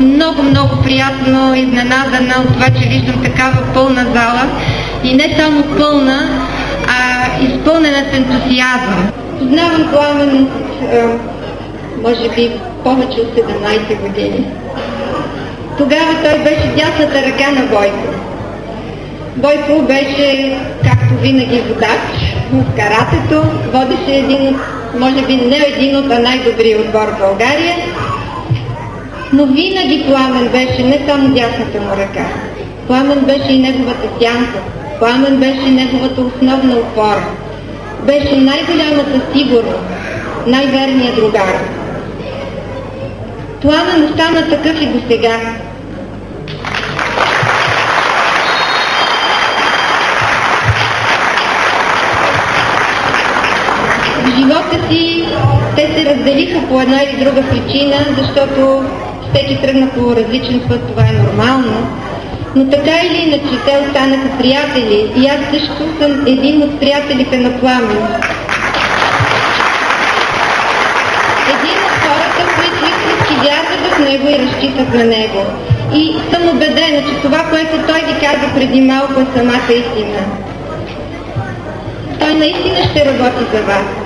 много, много приятно изненадана от това, че виждам такава пълна зала. И не само пълна, а изпълнена с ентусиазъм. Познавам Пламен, може би повече от 17 години. Тогава той беше дясната ръка на Бойко. Бойко беше, както винаги, водач в каратето, водеше един може би не един от най-добрия отбор в България, но винаги Пламен беше не само дясната му ръка. Пламен беше и неговата сянка. Пламен беше неговата основна опора. Беше най-голямата сигурност, най-верният другар. Пламен остана такъв и до сега. живота си те се разделиха по една или друга причина, защото всеки тръгна по различен път, това е нормално. Но така или иначе те останаха приятели и аз също съм един от приятелите на Пламен. Един от хората, които истински вярват в него и разчитат на него. И съм убедена, че това, което той ви каза преди малко е самата истина. Той наистина ще работи за вас.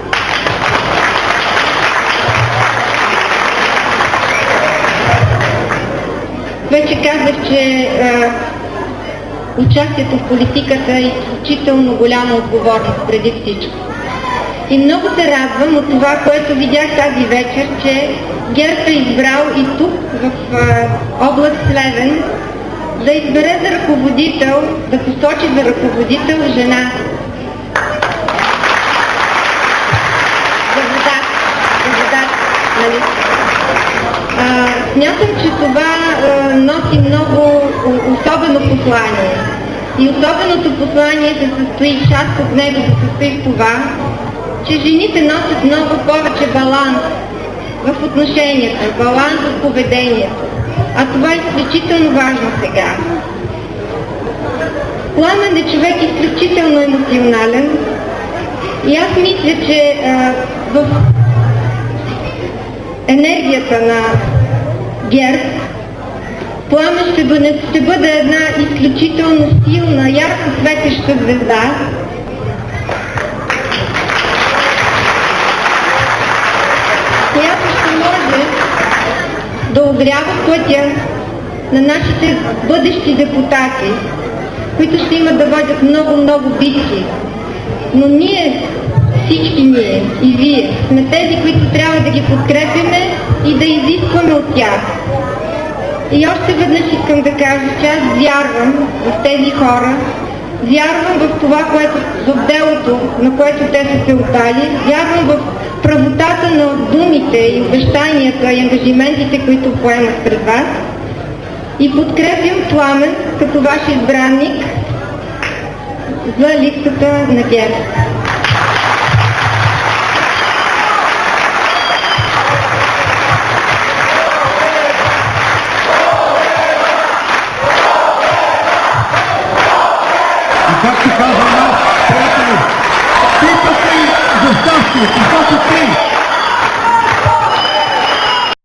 Вече казах, че а, участието в политиката е изключително голяма отговорност преди всичко. И много се радвам от това, което видях тази вечер, че ГЕРБ е избрал и тук, в а, област Слевен, да избере за ръководител, да посочи за ръководител жена. За вода. Нали? Смятам, че това носи много особено послание. И особеното послание се състои, част от него се състои в това, че жените носят много повече баланс в отношенията, баланс в поведението. А това е изключително важно сега. Пламен е човек изключително емоционален и аз мисля, че а, в енергията на ГЕРБ, Пламен ще бъде, ще бъде една изключително силна, ярко светеща звезда, която ще може да огрява пътя на нашите бъдещи депутати, които ще имат да водят много-много битки. Но ние всички ние. И вие. Сме тези, които трябва да ги подкрепяме и да изискваме от тях. И още веднъж искам да кажа, че аз вярвам в тези хора, вярвам в това, което, в делото, на което те са се отдали, вярвам в правотата на думите и обещанията и ангажиментите, които поемат пред вас. И подкрепям Пламен като ваш избранник за листата на ГЕРБ. Както казва